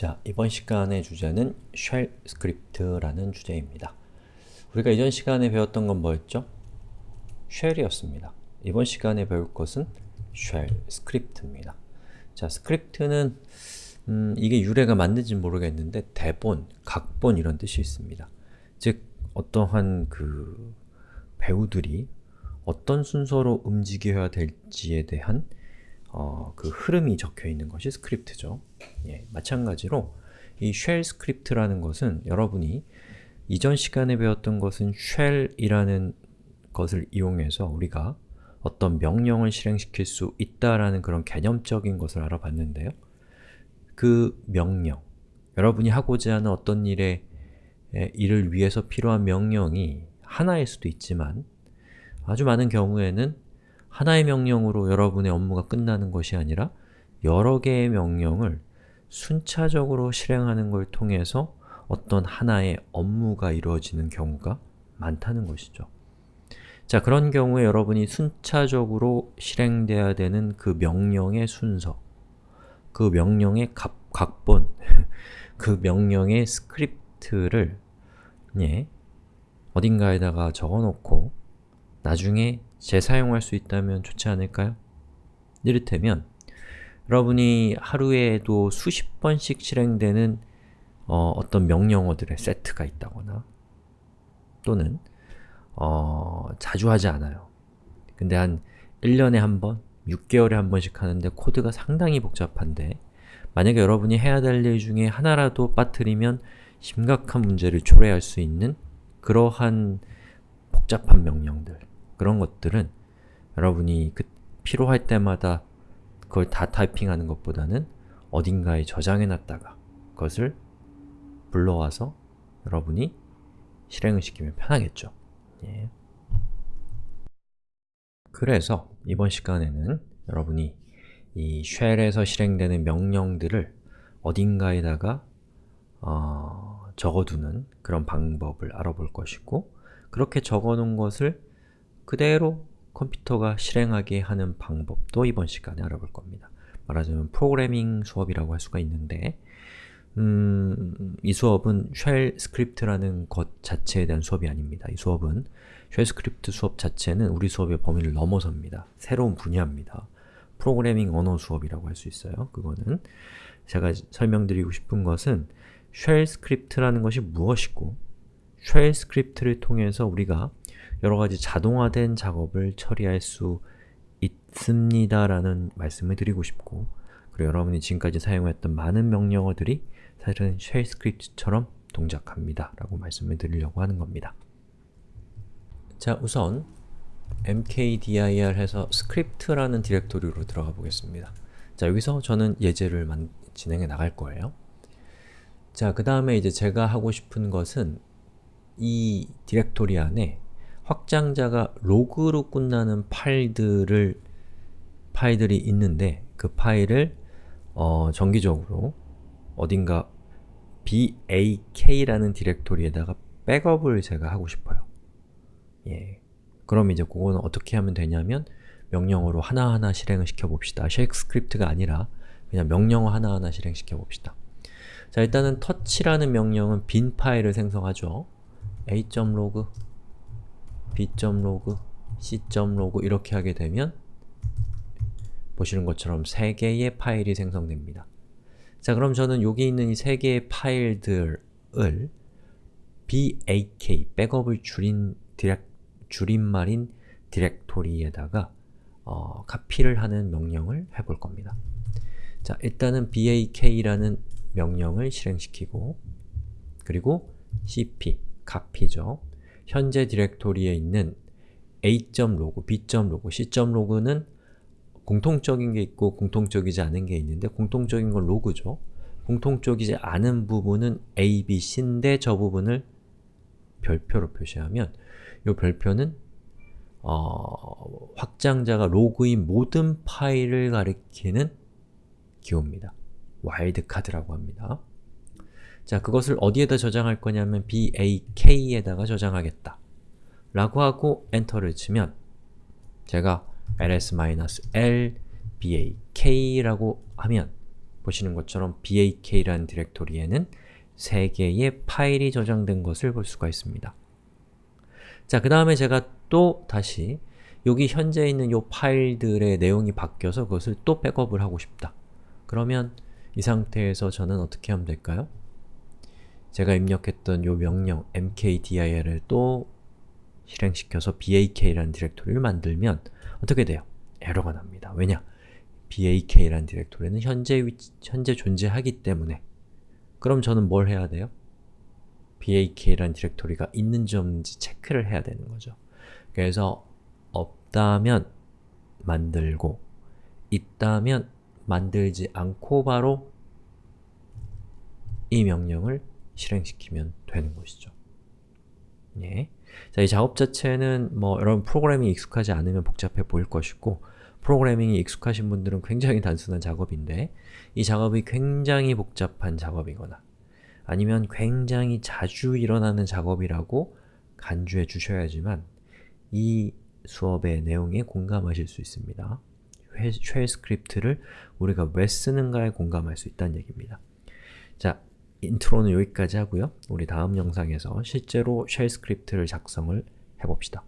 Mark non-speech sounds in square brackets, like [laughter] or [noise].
자, 이번 시간의 주제는 shell script라는 주제입니다. 우리가 이전 시간에 배웠던 건 뭐였죠? shell이었습니다. 이번 시간에 배울 것은 shell script입니다. 자, script는 음, 이게 유래가 맞는지 모르겠는데 대본, 각본 이런 뜻이 있습니다. 즉, 어떠한 그 배우들이 어떤 순서로 움직여야 될지에 대한 어, 그 흐름이 적혀 있는 것이 script죠. 예, 마찬가지로 이 shell script라는 것은 여러분이 이전 시간에 배웠던 것은 shell이라는 것을 이용해서 우리가 어떤 명령을 실행시킬 수 있다라는 그런 개념적인 것을 알아봤는데요. 그 명령, 여러분이 하고자 하는 어떤 일에 일을 위해서 필요한 명령이 하나일 수도 있지만 아주 많은 경우에는 하나의 명령으로 여러분의 업무가 끝나는 것이 아니라 여러 개의 명령을 순차적으로 실행하는 걸 통해서 어떤 하나의 업무가 이루어지는 경우가 많다는 것이죠. 자, 그런 경우에 여러분이 순차적으로 실행돼야 되는 그 명령의 순서, 그 명령의 각, 각본, [laughs] 그 명령의 script를 예, 어딘가에다가 적어놓고 나중에 재사용할 수 있다면 좋지 않을까요? 이를테면 여러분이 하루에도 수십 번씩 실행되는 어, 떤 명령어들의 세트가 있다거나 또는 어, 자주 하지 않아요. 근데 한 1년에 한 번, 6개월에 한 번씩 하는데 코드가 상당히 복잡한데 만약에 여러분이 해야 될 일 중에 하나라도 빠뜨리면 심각한 문제를 초래할 수 있는 그러한 복잡한 명령들 그런 것들은 여러분이 그 필요할 때마다 그걸 다 타이핑하는 것보다는 어딘가에 저장해 놨다가 그것을 불러와서 여러분이 실행을 시키면 편하겠죠. 예. 그래서 이번 시간에는 여러분이 이 쉘에서 실행되는 명령들을 어딘가에다가 어, 적어두는 그런 방법을 알아볼 것이고 그렇게 적어놓은 것을 그대로 컴퓨터가 실행하게 하는 방법도 이번 시간에 알아볼 겁니다. 말하자면 프로그래밍 수업이라고 할 수가 있는데 음, 이 수업은 shell script라는 것 자체에 대한 수업이 아닙니다. 이 수업은 shell script 수업 자체는 우리 수업의 범위를 넘어섭니다. 새로운 분야입니다. 프로그래밍 언어 수업이라고 할 수 있어요. 그거는 제가 설명드리고 싶은 것은 shell script라는 것이 무엇이고 shell script를 통해서 우리가 여러가지 자동화된 작업을 처리할 수 있습니다 라는 말씀을 드리고 싶고 그리고 여러분이 지금까지 사용했던 많은 명령어들이 사실은 shell script처럼 동작합니다 라고 말씀을 드리려고 하는 겁니다. 자, 우선 mkdir 해서 script라는 디렉토리로 들어가 보겠습니다. 자, 여기서 저는 예제를 진행해 나갈 거예요. 자, 그 다음에 이제 제가 하고 싶은 것은 이 디렉토리 안에 확장자가 log로 끝나는 파일들을 파일들이 있는데 그 파일을 어, 정기적으로 어딘가 bak라는 디렉토리에다가 백업을 제가 하고 싶어요. 예. 그럼 이제 그거는 어떻게 하면 되냐면 명령어로 하나하나 실행을 시켜봅시다. shell script가 아니라 그냥 명령어 하나하나 실행시켜 봅시다. 자 일단은 touch라는 명령은 빈 파일을 생성하죠. a.log b.log, c.log 이렇게 하게 되면 보시는 것처럼 3개의 파일이 생성됩니다. 자 그럼 저는 여기 있는 이 3개의 파일들을 bak, 백업을 줄인 디렉, 줄임말인 디렉토리에다가 어, 카피를 하는 명령을 해볼 겁니다. 자, 일단은 bak라는 명령을 실행시키고 그리고 cp, 카피죠. 현재 디렉토리에 있는 a.log, b.log, c.log는 공통적인 게 있고 공통적이지 않은 게 있는데 공통적인 건 로그죠. 공통적이지 않은 부분은 a, b, c인데 저 부분을 별표로 표시하면 이 별표는 어, 확장자가 로그인 모든 파일을 가리키는 기호입니다. 와일드카드라고 합니다. 자, 그것을 어디에다 저장할 거냐면 bak에다가 저장하겠다 라고 하고 엔터를 치면 제가 ls-l bak라고 하면 보시는 것처럼 bak라는 디렉토리에는 3개의 파일이 저장된 것을 볼 수가 있습니다. 자, 그 다음에 제가 또 다시 여기 현재 있는 이 파일들의 내용이 바뀌어서 그것을 또 백업을 하고 싶다. 그러면 이 상태에서 저는 어떻게 하면 될까요? 제가 입력했던 이 명령 mkdir을 또 실행시켜서 bak라는 디렉토리를 만들면 어떻게 돼요? 에러가 납니다. 왜냐? bak라는 디렉토리는 현재, 위치, 현재 존재하기 때문에 그럼 저는 뭘 해야 돼요? bak라는 디렉토리가 있는지 없는지 체크를 해야 되는 거죠. 그래서 없다면 만들고 있다면 만들지 않고 바로 이 명령을 실행시키면 되는 것이죠. 예. 자, 이 작업 자체는 뭐 여러분 프로그래밍이 익숙하지 않으면 복잡해 보일 것이고 프로그래밍이 익숙하신 분들은 굉장히 단순한 작업인데 이 작업이 굉장히 복잡한 작업이거나 아니면 굉장히 자주 일어나는 작업이라고 간주해 주셔야지만 이 수업의 내용에 공감하실 수 있습니다. shell script를 우리가 왜 쓰는가에 공감할 수 있다는 얘기입니다. 자, intro는 여기까지 하고요. 우리 다음 영상에서 실제로 shell script를 작성을 해봅시다.